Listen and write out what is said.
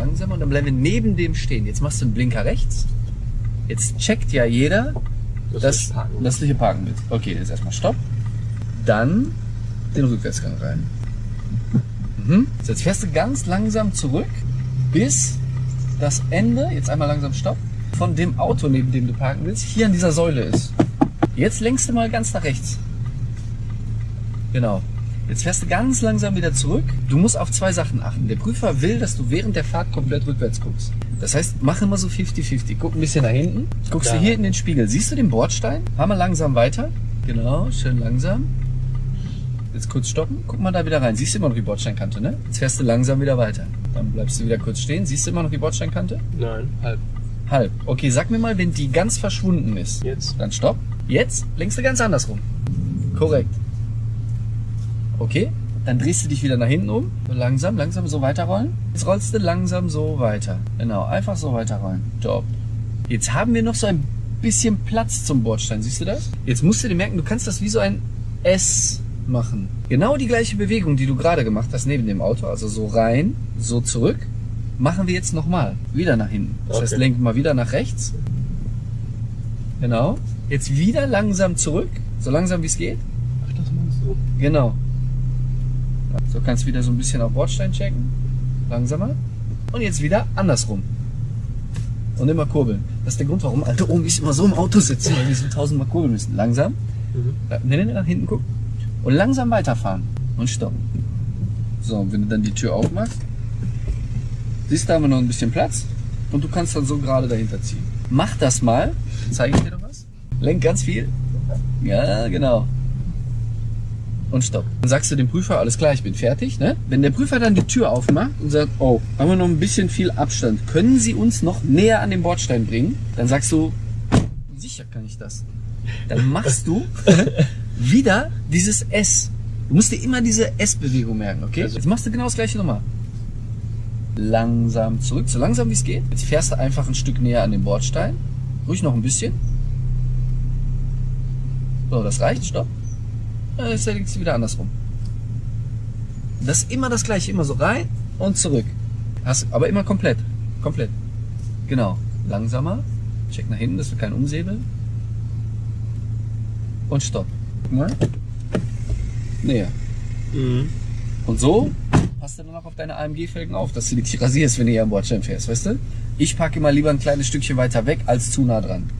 langsamer und dann bleiben wir neben dem stehen. Jetzt machst du einen Blinker rechts. Jetzt checkt ja jeder, Das dass, ist parken. dass du hier parken willst. Okay, jetzt erstmal Stopp. Dann den Rückwärtsgang rein. Mhm. So, jetzt fährst du ganz langsam zurück bis das Ende, jetzt einmal langsam Stopp, von dem Auto, neben dem du parken willst, hier an dieser Säule ist. Jetzt lenkst du mal ganz nach rechts. Genau. Jetzt fährst du ganz langsam wieder zurück. Du musst auf zwei Sachen achten. Der Prüfer will, dass du während der Fahrt komplett rückwärts guckst. Das heißt, mach immer so 50-50. Guck ein bisschen nach hinten. Guckst du hier in den Spiegel. Siehst du den Bordstein? Fahr mal langsam weiter. Genau, schön langsam. Jetzt kurz stoppen. Guck mal da wieder rein. Siehst du immer noch die Bordsteinkante, ne? Jetzt fährst du langsam wieder weiter. Dann bleibst du wieder kurz stehen. Siehst du immer noch die Bordsteinkante? Nein, halb. Halb. Okay, sag mir mal, wenn die ganz verschwunden ist. Jetzt. Dann stopp. Jetzt lenkst du ganz andersrum. Korrekt. Okay, dann drehst du dich wieder nach hinten um. So langsam, langsam so weiterrollen. Jetzt rollst du langsam so weiter. Genau, einfach so weiterrollen. Top. Jetzt haben wir noch so ein bisschen Platz zum Bordstein. Siehst du das? Jetzt musst du dir merken, du kannst das wie so ein S machen. Genau die gleiche Bewegung, die du gerade gemacht hast neben dem Auto. Also so rein, so zurück. Machen wir jetzt nochmal. Wieder nach hinten. Das heißt, Okay. lenken mal wieder nach rechts. Genau. Jetzt wieder langsam zurück. So langsam wie es geht. Ach, das meinst du? Genau. So kannst du wieder so ein bisschen auf Bordstein checken. Langsamer. Und jetzt wieder andersrum. Und immer kurbeln. Das ist der Grund, warum alte Omis immer so im Auto sitzen, weil wir so tausendmal kurbeln müssen. Langsam. Mhm. Ne, ne, ne, nach hinten gucken. Und langsam weiterfahren. Und stoppen. So, und wenn du dann die Tür aufmachst, siehst du, da haben wir noch ein bisschen Platz. Und du kannst dann so gerade dahinter ziehen. Mach das mal. Zeige ich dir noch was. Lenk ganz viel. Ja, genau. Und stopp. Dann sagst du dem Prüfer, alles klar, ich bin fertig. Ne? Wenn der Prüfer dann die Tür aufmacht und sagt, oh, haben wir noch ein bisschen viel Abstand, können Sie uns noch näher an den Bordstein bringen? Dann sagst du, sicher kann ich das. Dann machst du wieder dieses S. Du musst dir immer diese S-Bewegung merken, okay? Also- Jetzt machst du genau das gleiche nochmal. Langsam zurück, so langsam wie es geht. Jetzt fährst du einfach ein Stück näher an den Bordstein. Ruhig noch ein bisschen. So, das reicht, stopp. Ja, Jetzt legst du wieder andersrum. Das ist immer das gleiche, immer so rein und zurück. Hast, aber immer komplett. Komplett. Genau. Langsamer. Check nach hinten, dass wir keinen umsäbeln. Und stopp. Mal. Näher. Mhm. Und so passt du dann auch auf deine AMG-Felgen auf, dass du die nicht rasierst, wenn du hier am Bordstein fährst, weißt du? Ich packe immer lieber ein kleines Stückchen weiter weg als zu nah dran.